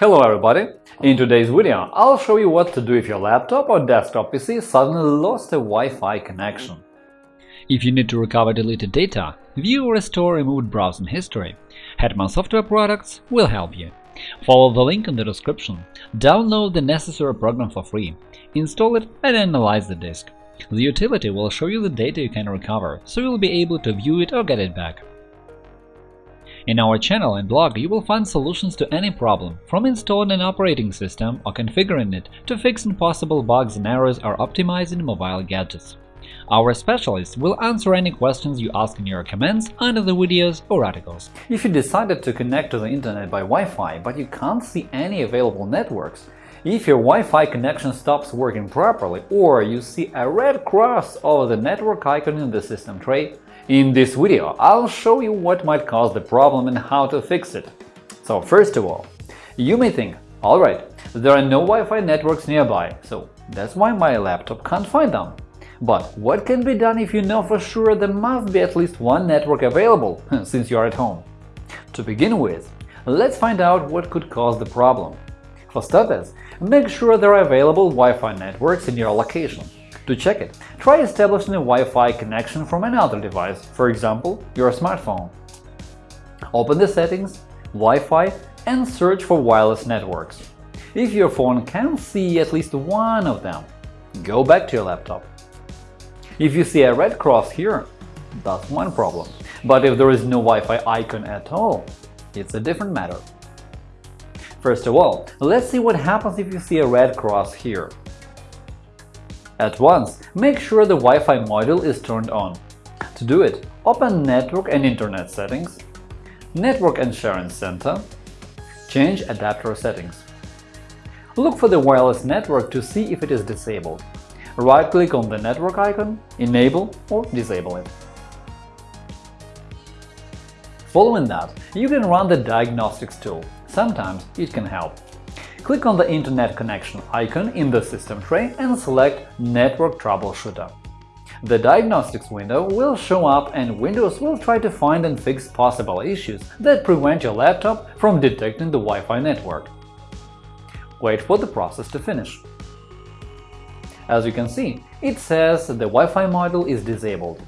Hello everybody! In today's video, I'll show you what to do if your laptop or desktop PC suddenly lost a Wi-Fi connection. If you need to recover deleted data, view or restore removed browsing history, Hetman Software Products will help you. Follow the link in the description, download the necessary program for free, install it and analyze the disk. The utility will show you the data you can recover, so you'll be able to view it or get it back. In our channel and blog you will find solutions to any problem, from installing an operating system or configuring it to fixing possible bugs and errors or optimizing mobile gadgets. Our specialists will answer any questions you ask in your comments under the videos or articles. If you decided to connect to the internet by Wi-Fi, but you can't see any available networks, if your Wi-Fi connection stops working properly or you see a red cross over the network icon in the system tray, in this video I'll show you what might cause the problem and how to fix it. So first of all, you may think, alright, there are no Wi-Fi networks nearby, so that's why my laptop can't find them. But what can be done if you know for sure there must be at least one network available, since you're at home? To begin with, let's find out what could cause the problem. For starters, make sure there are available Wi-Fi networks in your location. To check it, try establishing a Wi-Fi connection from another device, for example, your smartphone. Open the settings, Wi-Fi and search for wireless networks. If your phone can see at least one of them, go back to your laptop. If you see a red cross here, that's one problem. But if there is no Wi-Fi icon at all, it's a different matter. First of all, let's see what happens if you see a red cross here. At once, make sure the Wi-Fi module is turned on. To do it, open Network and Internet settings, Network and Sharing Center, change adapter settings. Look for the wireless network to see if it is disabled. Right-click on the network icon, enable or disable it. Following that, you can run the Diagnostics tool Sometimes it can help. Click on the Internet connection icon in the system tray and select Network Troubleshooter. The diagnostics window will show up and Windows will try to find and fix possible issues that prevent your laptop from detecting the Wi-Fi network. Wait for the process to finish. As you can see, it says the Wi-Fi module is disabled.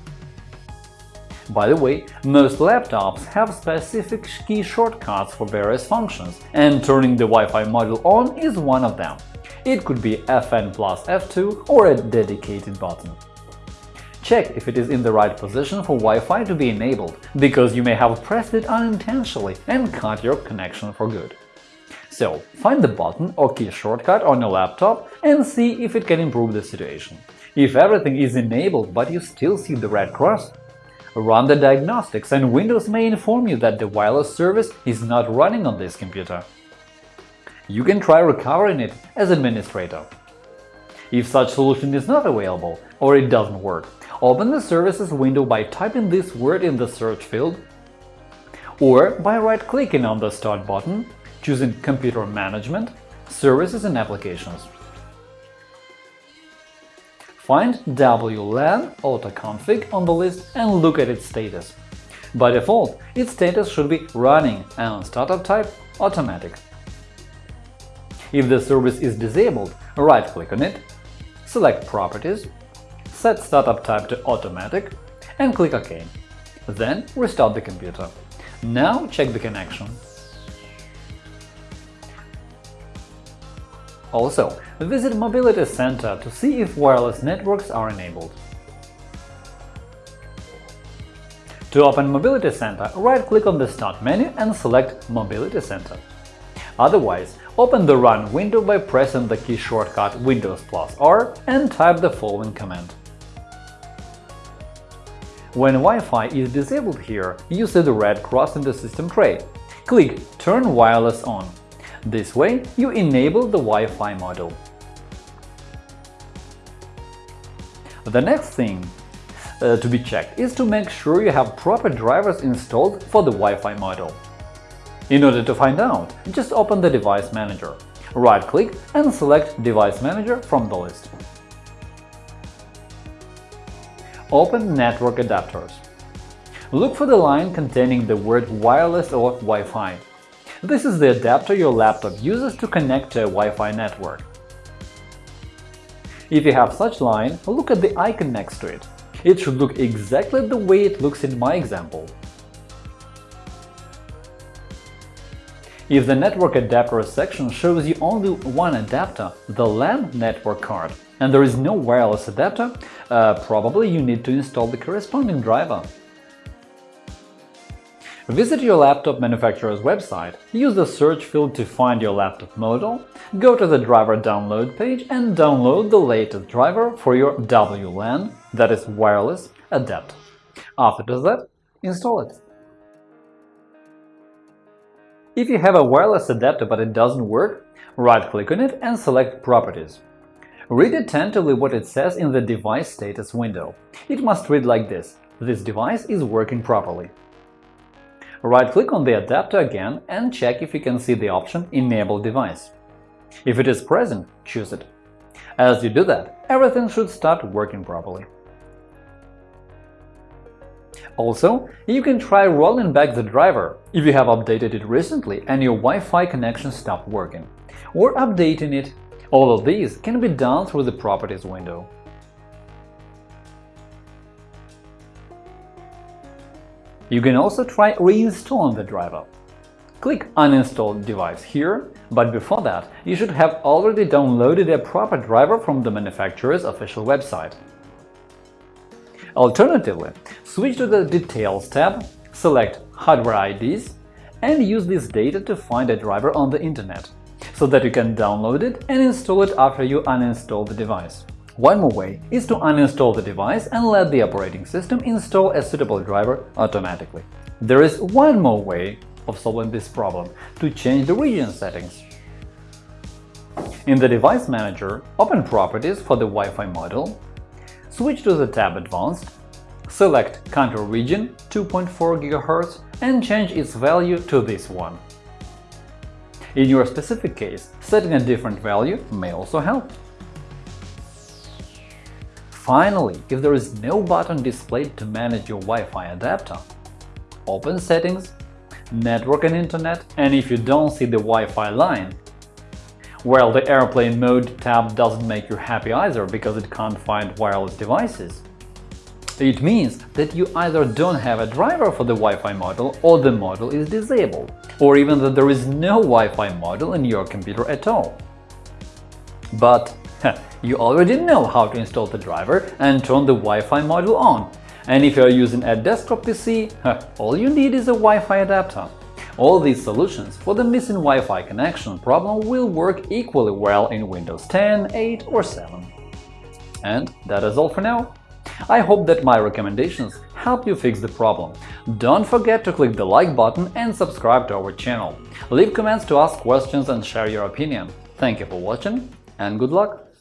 By the way, most laptops have specific key shortcuts for various functions, and turning the Wi-Fi module on is one of them. It could be Fn plus F2 or a dedicated button. Check if it is in the right position for Wi-Fi to be enabled, because you may have pressed it unintentionally and cut your connection for good. So, find the button or key shortcut on your laptop and see if it can improve the situation. If everything is enabled but you still see the red cross, Run the diagnostics and Windows may inform you that the wireless service is not running on this computer. You can try recovering it as administrator. If such solution is not available or it doesn't work, open the Services window by typing this word in the search field or by right-clicking on the Start button, choosing Computer Management, Services and Applications. Find WLAN autoconfig on the list and look at its status. By default, its status should be running and startup type automatic. If the service is disabled, right-click on it, select Properties, set startup type to automatic and click OK. Then restart the computer. Now check the connection. Also, visit Mobility Center to see if wireless networks are enabled. To open Mobility Center, right-click on the Start menu and select Mobility Center. Otherwise, open the Run window by pressing the key shortcut Windows plus R and type the following command. When Wi-Fi is disabled here, you see the red cross in the system tray. Click Turn Wireless on. This way, you enable the Wi-Fi module. The next thing uh, to be checked is to make sure you have proper drivers installed for the Wi-Fi module. In order to find out, just open the Device Manager. Right-click and select Device Manager from the list. Open Network Adapters. Look for the line containing the word Wireless or Wi-Fi. This is the adapter your laptop uses to connect to a Wi-Fi network. If you have such line, look at the icon next to it. It should look exactly the way it looks in my example. If the network adapter section shows you only one adapter, the LAN network card, and there is no wireless adapter, uh, probably you need to install the corresponding driver. Visit your laptop manufacturer's website, use the search field to find your laptop model, go to the driver download page and download the latest driver for your WLAN, that is wireless, adapter. After that, install it. If you have a wireless adapter but it doesn't work, right-click on it and select Properties. Read attentively what it says in the Device Status window. It must read like this – This device is working properly. Right-click on the adapter again and check if you can see the option Enable device. If it is present, choose it. As you do that, everything should start working properly. Also, you can try rolling back the driver if you have updated it recently and your Wi-Fi connection stopped working, or updating it. All of these can be done through the Properties window. You can also try reinstalling the driver. Click Uninstall device here, but before that, you should have already downloaded a proper driver from the manufacturer's official website. Alternatively, switch to the Details tab, select Hardware IDs, and use this data to find a driver on the Internet, so that you can download it and install it after you uninstall the device. One more way is to uninstall the device and let the operating system install a suitable driver automatically. There is one more way of solving this problem – to change the region settings. In the Device Manager, open Properties for the Wi-Fi module Switch to the tab Advanced, select Country Region 2.4 GHz and change its value to this one. In your specific case, setting a different value may also help. Finally, if there is no button displayed to manage your Wi-Fi adapter, open Settings, Network and Internet, and if you don't see the Wi-Fi line, well, the Airplane Mode tab doesn't make you happy either because it can't find wireless devices. It means that you either don't have a driver for the Wi-Fi module or the module is disabled, or even that there is no Wi-Fi module in your computer at all. But you already know how to install the driver and turn the Wi-Fi module on, and if you are using a desktop PC, all you need is a Wi-Fi adapter. All these solutions for the missing Wi-Fi connection problem will work equally well in Windows 10, 8 or 7. And that is all for now. I hope that my recommendations help you fix the problem. Don't forget to click the like button and subscribe to our channel. Leave comments to ask questions and share your opinion. Thank you for watching and good luck!